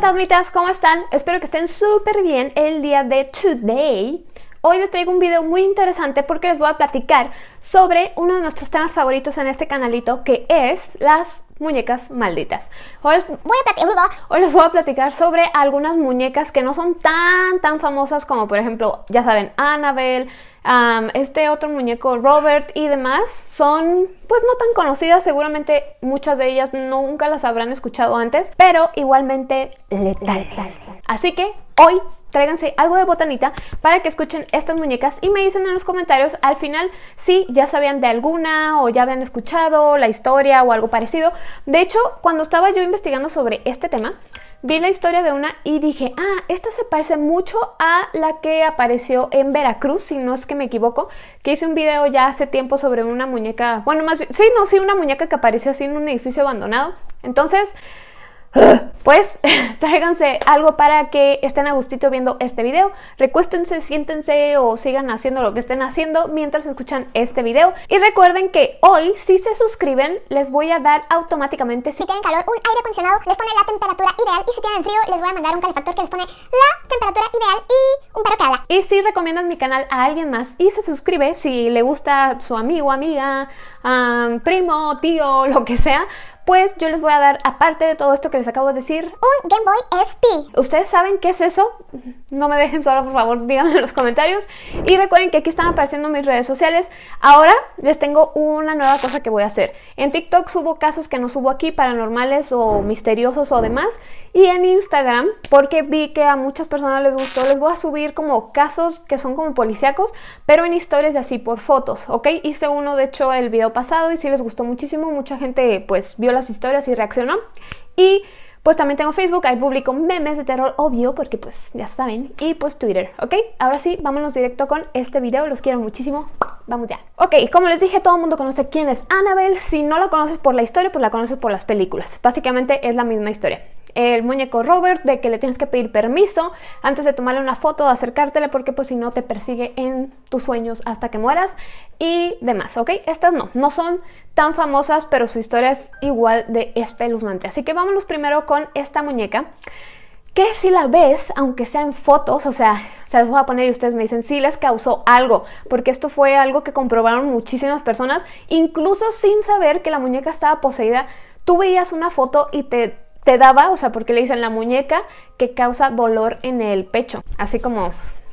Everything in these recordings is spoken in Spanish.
fantasmitas, ¿cómo están? Espero que estén súper bien el día de today. Hoy les traigo un video muy interesante porque les voy a platicar sobre uno de nuestros temas favoritos en este canalito que es las muñecas malditas. Hoy les, voy a platicar sobre algunas muñecas que no son tan tan famosas como por ejemplo, ya saben, Annabelle, este otro muñeco Robert y demás son pues no tan conocidas, seguramente muchas de ellas nunca las habrán escuchado antes, pero igualmente letales. Así que hoy tráiganse algo de botanita para que escuchen estas muñecas y me dicen en los comentarios al final si ya sabían de alguna o ya habían escuchado la historia o algo parecido. De hecho, cuando estaba yo investigando sobre este tema, vi la historia de una y dije, ah, esta se parece mucho a la que apareció en Veracruz, si no es que me equivoco, que hice un video ya hace tiempo sobre una muñeca, bueno, más bien, sí, no, sí, una muñeca que apareció así en un edificio abandonado. Entonces, pues tráiganse algo para que estén a gustito viendo este video. Recuéstense, siéntense o sigan haciendo lo que estén haciendo mientras escuchan este video. Y recuerden que hoy, si se suscriben, les voy a dar automáticamente, si tienen calor, un aire acondicionado, les pone la temperatura ideal. Y si tienen frío, les voy a mandar un calefactor que les pone la temperatura ideal y un perro que habla. Y si recomiendan mi canal a alguien más y se suscribe, si le gusta su amigo, amiga, primo, tío, lo que sea, pues yo les voy a dar, aparte de todo esto que les acabo de decir, un Game Boy SP. ¿Ustedes saben qué es eso? No me dejen solo, por favor, díganme en los comentarios. Y recuerden que aquí están apareciendo mis redes sociales. Ahora les tengo una nueva cosa que voy a hacer. En TikTok subo casos que no subo aquí, paranormales o misteriosos o demás. Y en Instagram, porque vi que a muchas personas les gustó, les voy a subir como casos que son como policíacos, pero en historias de así por fotos, ¿ok? Hice uno, de hecho, el video pasado y sí les gustó muchísimo. Mucha gente, pues, vio la historias y reaccionó. Y pues también tengo Facebook, ahí publico memes de terror, obvio, porque pues ya saben. Y pues Twitter, ¿ok? Ahora sí, vámonos directo con este video, los quiero muchísimo. Vamos ya. Ok, como les dije, todo el mundo conoce quién es Annabelle. Si no la conoces por la historia, pues la conoces por las películas. Básicamente es la misma historia el muñeco Robert de que le tienes que pedir permiso antes de tomarle una foto, de acercártele porque pues si no te persigue en tus sueños hasta que mueras y demás, ¿ok? Estas no, no son tan famosas pero su historia es igual de espeluznante. Así que vámonos primero con esta muñeca que si la ves, aunque sea en fotos, o sea, se las voy a poner y ustedes me dicen, sí les causó algo, porque esto fue algo que comprobaron muchísimas personas, incluso sin saber que la muñeca estaba poseída, tú veías una foto y te te daba, o sea, porque le dicen la muñeca que causa dolor en el pecho, así como,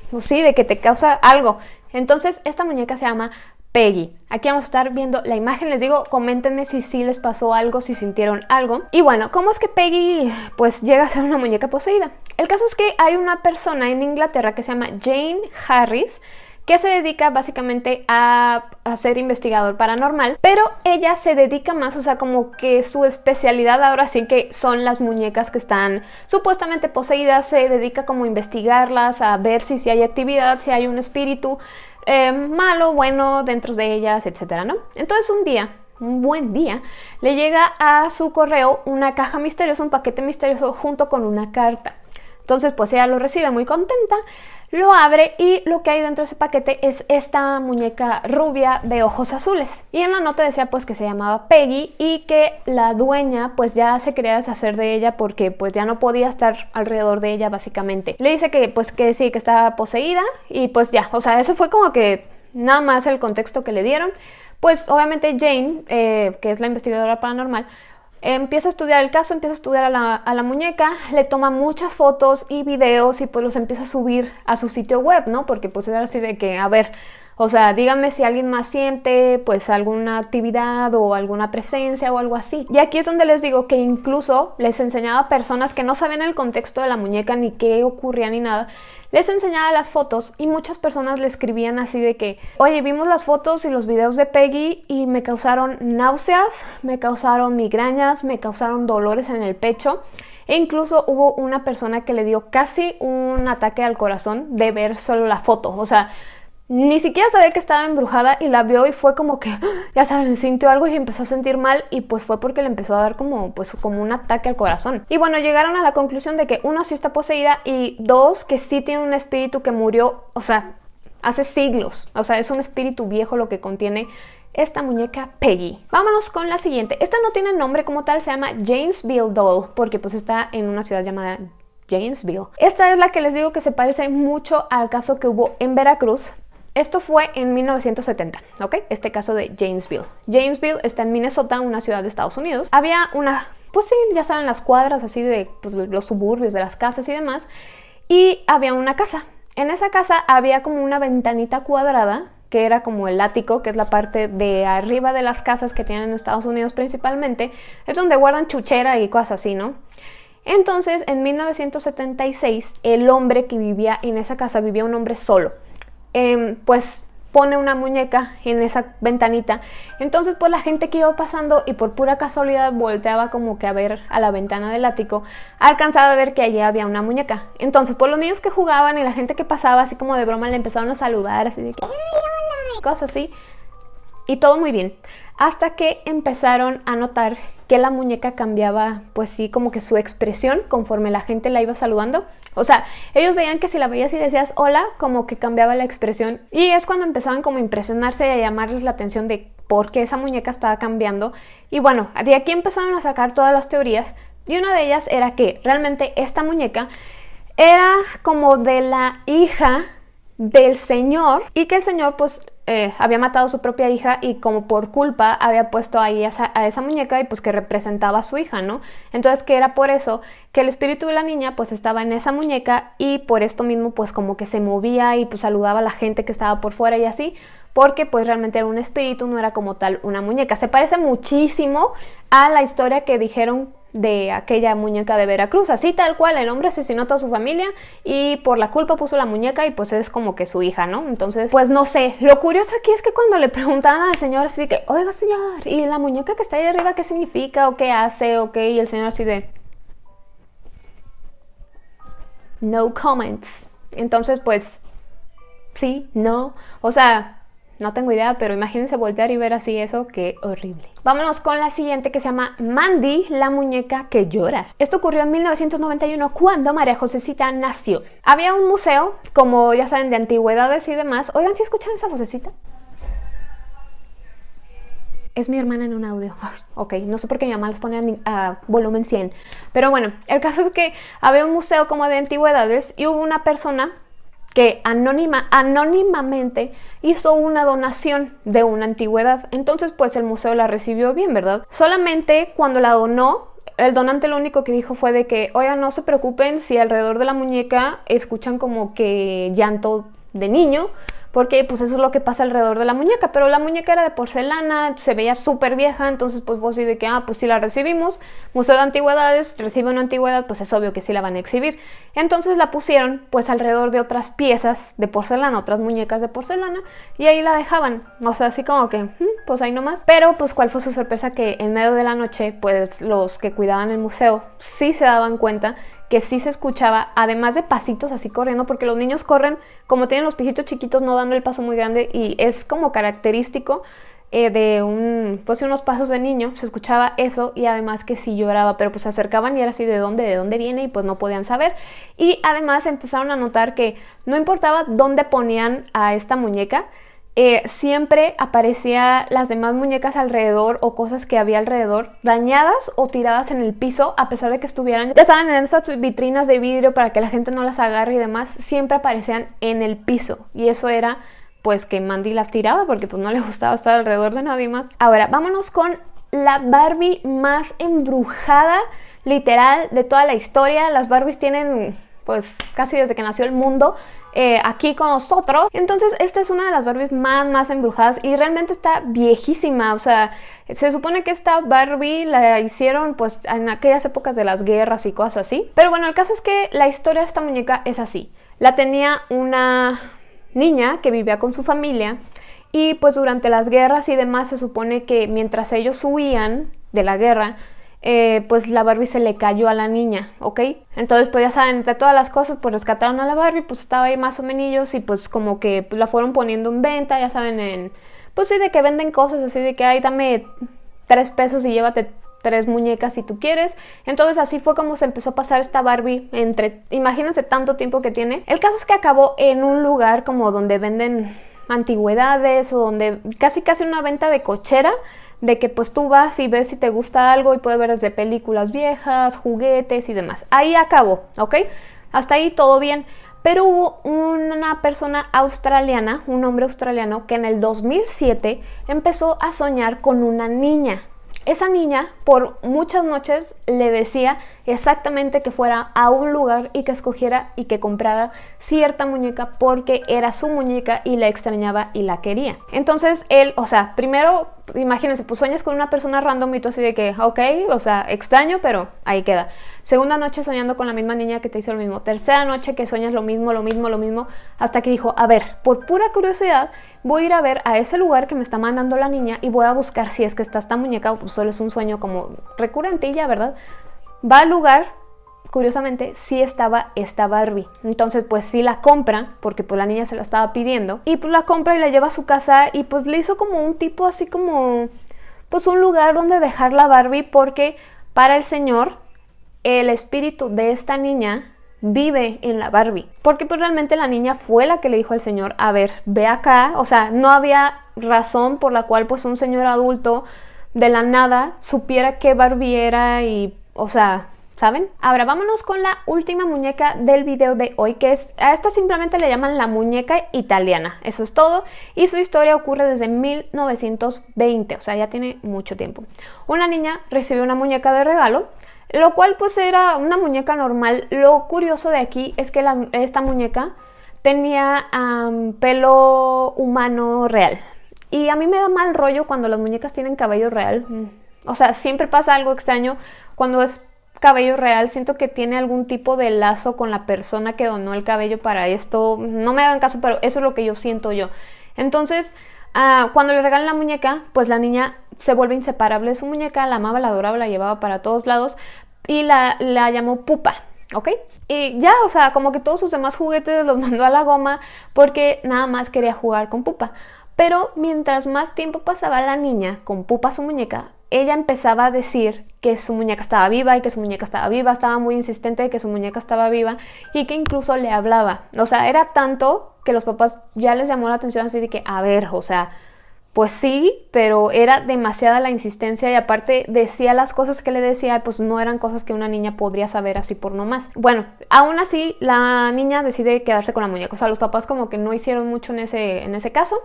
pues sí, de que te causa algo. Entonces, esta muñeca se llama Peggy. Aquí vamos a estar viendo la imagen, les digo, coméntenme si sí les pasó algo, si sintieron algo. Y bueno, ¿cómo es que Peggy pues llega a ser una muñeca poseída? El caso es que hay una persona en Inglaterra que se llama Jane Harris, que se dedica básicamente a, ser investigador paranormal, pero ella se dedica más, o sea, como que su especialidad ahora sí que son las muñecas que están supuestamente poseídas, se dedica como a investigarlas, a ver si, si hay actividad, si hay un espíritu eh, malo, bueno dentro de ellas, etcétera, ¿no? Entonces un día un buen día, le llega a su correo una caja misteriosa, un paquete misterioso junto con una carta. Entonces pues ella lo recibe muy contenta, lo abre y lo que hay dentro de ese paquete es esta muñeca rubia de ojos azules. Y en la nota decía pues que se llamaba Peggy y que la dueña pues ya se quería deshacer de ella porque pues ya no podía estar alrededor de ella básicamente. Le dice que pues que sí, que estaba poseída y pues ya, o sea, eso fue como que nada más el contexto que le dieron. Pues obviamente Jane, eh, que es la investigadora paranormal, empieza a estudiar el caso, empieza a estudiar a la, muñeca, le toma muchas fotos y videos y pues los empieza a subir a su sitio web, ¿no? Porque pues era así de que, a ver, o sea, díganme si alguien más siente pues alguna actividad o alguna presencia o algo así. Y aquí es donde les digo que incluso les enseñaba a personas que no sabían el contexto de la muñeca ni qué ocurría ni nada. Les enseñaba las fotos y muchas personas le escribían así de que, oye, vimos las fotos y los videos de Peggy y me causaron náuseas, me causaron migrañas, me causaron dolores en el pecho. E incluso hubo una persona que le dio casi un ataque al corazón de ver solo la foto. O sea, ni siquiera sabía que estaba embrujada y la vio y fue como que, ya saben, sintió algo y empezó a sentir mal y pues fue porque le empezó a dar como, pues, como un ataque al corazón. Y bueno, llegaron a la conclusión de que uno sí está poseída y dos, que sí tiene un espíritu que murió, o sea, hace siglos. O sea, es un espíritu viejo lo que contiene esta muñeca Peggy. Vámonos con la siguiente. Esta no tiene nombre como tal, se llama Jamesville Doll, porque pues está en una ciudad llamada Jamesville. Esta es la que les digo que se parece mucho al caso que hubo en Veracruz, esto fue en 1970, ¿ok? Este caso de Jamesville. Jamesville está en Minnesota, una ciudad de Estados Unidos. Había una, pues sí, ya saben, las cuadras así de pues, los suburbios, de las casas y demás. Y había una casa. En esa casa había como una ventanita cuadrada que era como el ático, que es la parte de arriba de las casas que tienen en Estados Unidos principalmente, es donde guardan chuchera y cosas así, ¿no? Entonces, en 1976, el hombre que vivía en esa casa vivía un hombre solo. Em, pues pone una muñeca en esa ventanita. Entonces pues la gente que iba pasando y por pura casualidad volteaba como que a ver a la ventana del ático, alcanzaba a ver que allí había una muñeca. Entonces pues los niños que jugaban y la gente que pasaba así como de broma le empezaron a saludar, así de que cosas así. Y todo muy bien. Hasta que empezaron a notar que la muñeca cambiaba, pues sí, como que su expresión conforme la gente la iba saludando. O sea, ellos veían que si la veías y decías hola, como que cambiaba la expresión. Y es cuando empezaban como a impresionarse y a llamarles la atención de por qué esa muñeca estaba cambiando. Y bueno, de aquí empezaron a sacar todas las teorías. Y una de ellas era que realmente esta muñeca era como de la hija del señor y que el señor pues eh, había matado a su propia hija y como por culpa había puesto ahí a esa, a esa, muñeca y pues que representaba a su hija, ¿no? Entonces que era por eso que el espíritu de la niña pues estaba en esa muñeca y por esto mismo pues como que se movía y pues saludaba a la gente que estaba por fuera y así, porque pues realmente era un espíritu, no era como tal una muñeca. Se parece muchísimo a la historia que dijeron de aquella muñeca de Veracruz, así tal cual, el hombre asesinó a toda su familia y por la culpa puso la muñeca y pues es como que su hija, ¿no? Entonces, pues no sé, lo curioso aquí es que cuando le preguntaban al señor así que, oiga señor, ¿y la muñeca que está ahí arriba qué significa o qué hace o qué? Y el señor así de... No comments. Entonces, pues, sí, no, o sea, no tengo idea, pero imagínense voltear y ver así eso, qué horrible. Vámonos con la siguiente que se llama Mandy, la muñeca que llora. Esto ocurrió en 1991 cuando María Josecita nació. Había un museo, como ya saben, de antigüedades y demás. Oigan, ¿si escuchan esa vocecita? Es mi hermana en un audio. ok, no sé por qué mi mamá les pone a, volumen 100. Pero bueno, el caso es que había un museo como de antigüedades y hubo una persona que anónima, anónimamente hizo una donación de una antigüedad. Entonces pues el museo la recibió bien, ¿verdad? Solamente cuando la donó, el donante lo único que dijo fue de que, oigan, no se preocupen si alrededor de la muñeca escuchan como que llanto de niño, porque pues eso es lo que pasa alrededor de la muñeca, pero la muñeca era de porcelana, se veía súper vieja, entonces pues vos de que, ah, pues si la recibimos, Museo de Antigüedades recibe una antigüedad, pues es obvio que sí la van a exhibir. Entonces la pusieron pues alrededor de otras piezas de porcelana, otras muñecas de porcelana, y ahí la dejaban, o sea, así como que, mm, pues ahí nomás. Pero pues cuál fue su sorpresa que en medio de la noche, pues los que cuidaban el museo sí se daban cuenta que sí se escuchaba, además de pasitos así corriendo, porque los niños corren, como tienen los pijitos chiquitos, no dando el paso muy grande, y es como característico eh, de un, pues unos pasos de niño, se escuchaba eso, y además que sí lloraba, pero pues se acercaban y era así de dónde, de dónde viene, y pues no podían saber. Y además empezaron a notar que no importaba dónde ponían a esta muñeca, eh, siempre aparecía las demás muñecas alrededor o cosas que había alrededor dañadas o tiradas en el piso a pesar de que estuvieran, ya saben, en esas vitrinas de vidrio para que la gente no las agarre y demás, siempre aparecían en el piso y eso era pues que Mandy las tiraba porque pues no le gustaba estar alrededor de nadie más. Ahora, vámonos con la Barbie más embrujada literal de toda la historia. Las Barbies tienen pues casi desde que nació el mundo eh, aquí con nosotros. Entonces esta es una de las Barbies más, más embrujadas y realmente está viejísima. O sea, se supone que esta Barbie la hicieron pues en aquellas épocas de las guerras y cosas así. Pero bueno, el caso es que la historia de esta muñeca es así. La tenía una niña que vivía con su familia y pues durante las guerras y demás se supone que mientras ellos huían de la guerra, eh, pues la Barbie se le cayó a la niña, ¿ok? Entonces pues ya saben, entre todas las cosas pues rescataron a la Barbie, pues estaba ahí más o menos y pues como que pues, la fueron poniendo en venta, ya saben, en... Pues sí, de que venden cosas así de que, ay, dame tres pesos y llévate tres muñecas si tú quieres. Entonces así fue como se empezó a pasar esta Barbie entre, imagínense tanto tiempo que tiene. El caso es que acabó en un lugar como donde venden antigüedades o donde casi casi una venta de cochera de que pues tú vas y ves si te gusta algo y puedes ver desde películas viejas, juguetes y demás. Ahí acabó, ¿ok? Hasta ahí todo bien. Pero hubo una persona australiana, un hombre australiano, que en el 2007 empezó a soñar con una niña. Esa niña por muchas noches le decía exactamente que fuera a un lugar y que escogiera y que comprara cierta muñeca porque era su muñeca y la extrañaba y la quería. Entonces él, o sea, primero imagínense, pues sueñas con una persona random y tú así de que, ok, o sea, extraño, pero ahí queda. Segunda noche soñando con la misma niña que te hizo lo mismo. Tercera noche que sueñas lo mismo, lo mismo, lo mismo, hasta que dijo, a ver, por pura curiosidad, voy a ir a ver a ese lugar que me está mandando la niña y voy a buscar si es que está esta muñeca o pues solo es un sueño como recurrente ya, ¿verdad? Va al lugar, curiosamente sí estaba esta Barbie. Entonces pues sí la compra, porque pues la niña se la estaba pidiendo. Y pues la compra y la lleva a su casa y pues le hizo como un tipo así como... Pues un lugar donde dejar la Barbie porque para el señor el espíritu de esta niña vive en la Barbie. Porque pues realmente la niña fue la que le dijo al señor, a ver, ve acá. O sea, no había razón por la cual pues un señor adulto de la nada supiera que Barbie era y, o sea, ¿saben? Ahora vámonos con la última muñeca del video de hoy, que es, a esta simplemente le llaman la muñeca italiana, eso es todo, y su historia ocurre desde 1920, o sea, ya tiene mucho tiempo. Una niña recibió una muñeca de regalo, lo cual pues era una muñeca normal. Lo curioso de aquí es que esta muñeca tenía pelo humano real. Y a mí me da mal rollo cuando las muñecas tienen cabello real. O sea, siempre pasa algo extraño cuando es cabello real, siento que tiene algún tipo de lazo con la persona que donó el cabello para esto. No me hagan caso, pero eso es lo que yo siento yo. Entonces, ah, cuando le regalan la muñeca, pues la niña se vuelve inseparable de su muñeca, la amaba, la adoraba, la llevaba para todos lados y la, la llamó Pupa. ¿ok? Y ya, o sea, como que todos sus demás juguetes los mandó a la goma porque nada más quería jugar con Pupa. Pero mientras más tiempo pasaba la niña con Pupa su muñeca, ella empezaba a decir que su muñeca estaba viva y que su muñeca estaba viva, estaba muy insistente de que su muñeca estaba viva y que incluso le hablaba. O sea, era tanto que los papás ya les llamó la atención así de que, a ver, o sea, pues sí, pero era demasiada la insistencia y aparte decía las cosas que le decía, pues no eran cosas que una niña podría saber así por nomás. Bueno, aún así la niña decide quedarse con la muñeca, o sea, los papás como que no hicieron mucho en ese, en ese caso.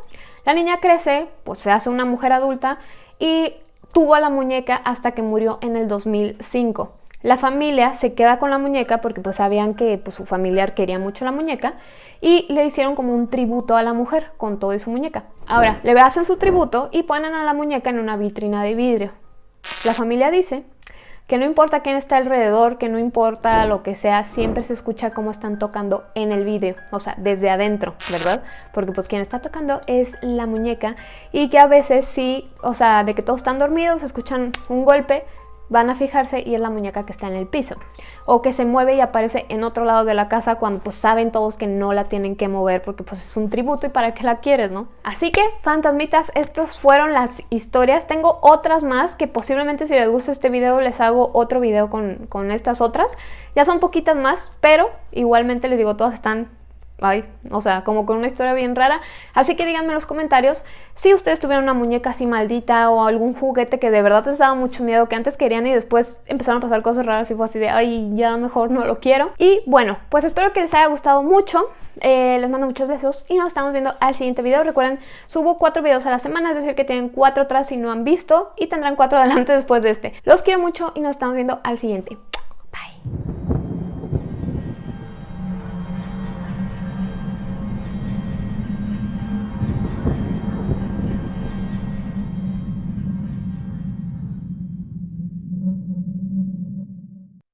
La niña crece, pues se hace una mujer adulta y tuvo a la muñeca hasta que murió en el 2005. La familia se queda con la muñeca porque pues sabían que pues, su familiar quería mucho la muñeca y le hicieron como un tributo a la mujer con todo y su muñeca. Ahora, le hacen su tributo y ponen a la muñeca en una vitrina de vidrio. La familia dice que no importa quién está alrededor, que no importa lo que sea, siempre se escucha cómo están tocando en el vídeo, o sea, desde adentro, ¿verdad? Porque pues quien está tocando es la muñeca y que a veces sí, o sea, de que todos están dormidos, escuchan un golpe, van a fijarse y es la muñeca que está en el piso. O que se mueve y aparece en otro lado de la casa cuando pues saben todos que no la tienen que mover porque pues es un tributo y para qué la quieres, ¿no? Así que, fantasmitas, estas fueron las historias. Tengo otras más que posiblemente si les gusta este video les hago otro video con, con estas otras. Ya son poquitas más, pero igualmente les digo, todas están ay, o sea, como con una historia bien rara. Así que díganme en los comentarios si ustedes tuvieron una muñeca así maldita o algún juguete que de verdad les daba mucho miedo, que antes querían y después empezaron a pasar cosas raras y fue así de, ay, ya mejor no lo quiero. Y bueno, pues espero que les haya gustado mucho. Eh, les mando muchos besos y nos estamos viendo al siguiente video. Recuerden, subo cuatro videos a la semana, es decir que tienen cuatro atrás si no han visto y tendrán cuatro adelante después de este. Los quiero mucho y nos estamos viendo al siguiente. Bye.